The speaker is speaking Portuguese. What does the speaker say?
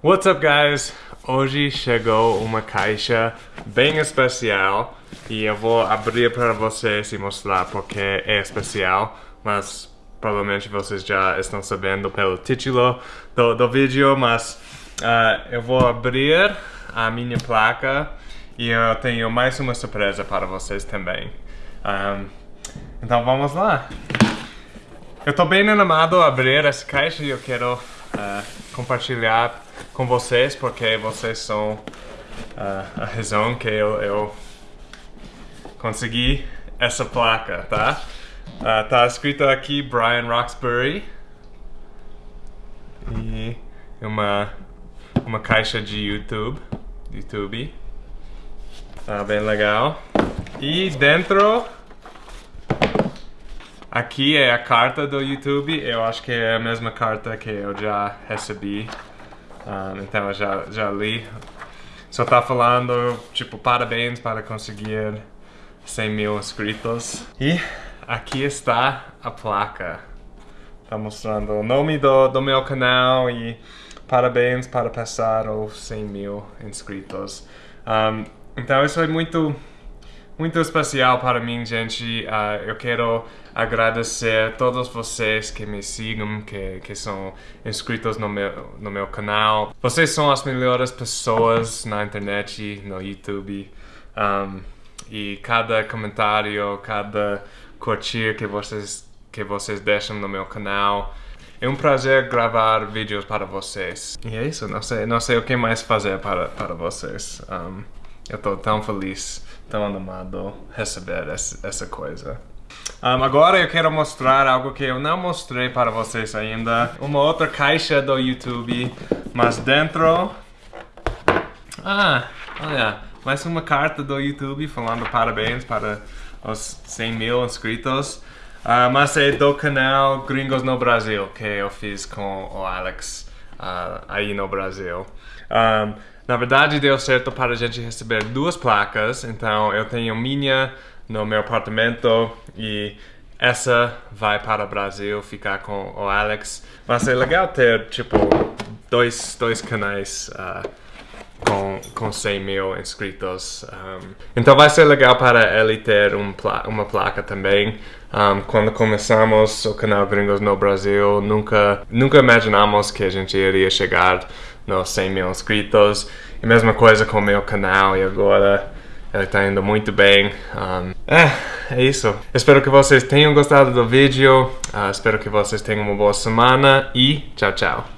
What's up guys? Hoje chegou uma caixa bem especial e eu vou abrir para vocês e mostrar porque é especial, mas provavelmente vocês já estão sabendo pelo título do, do vídeo, mas uh, eu vou abrir a minha placa e eu tenho mais uma surpresa para vocês também. Um, então vamos lá! Eu estou bem animado a abrir essa caixa e eu quero uh, compartilhar com vocês porque vocês são uh, a razão que eu, eu, consegui essa placa, tá? Uh, tá escrito aqui Brian Roxbury e uma uma caixa de YouTube, YouTube, tá bem legal. E dentro Aqui é a carta do YouTube, eu acho que é a mesma carta que eu já recebi, um, então eu já, já li. Só tá falando, tipo, parabéns para conseguir 100 mil inscritos. E aqui está a placa. Tá mostrando o nome do, do meu canal e parabéns para passar os 100 mil inscritos. Um, então isso é muito muito especial para mim, gente. Uh, eu quero agradecer a todos vocês que me sigam, que, que são inscritos no meu, no meu canal. Vocês são as melhores pessoas na internet, no YouTube. Um, e cada comentário, cada curtir que vocês, que vocês deixam no meu canal. É um prazer gravar vídeos para vocês. E é isso, não sei, não sei o que mais fazer para, para vocês. Um, eu estou tão feliz tão animado receber essa, coisa. Um, agora eu quero mostrar algo que eu não mostrei para vocês ainda. Uma outra caixa do YouTube, mas dentro... Ah, olha, mais uma carta do YouTube falando parabéns para os 100 mil inscritos. Uh, mas é do canal Gringos no Brasil, que eu fiz com o Alex uh, aí no Brasil. Um, na verdade, deu certo para a gente receber duas placas, então eu tenho minha no meu apartamento e essa vai para o Brasil ficar com o Alex. Vai ser legal ter, tipo, dois, dois canais uh, com, com 100 mil inscritos. Um, então vai ser legal para ele ter um pla uma placa também. Um, quando começamos o canal Gringos no Brasil, nunca, nunca imaginamos que a gente iria chegar nos 100 mil inscritos. E mesma coisa com o meu canal e agora ele está indo muito bem. Um, é, é isso. Espero que vocês tenham gostado do vídeo. Uh, espero que vocês tenham uma boa semana e tchau, tchau.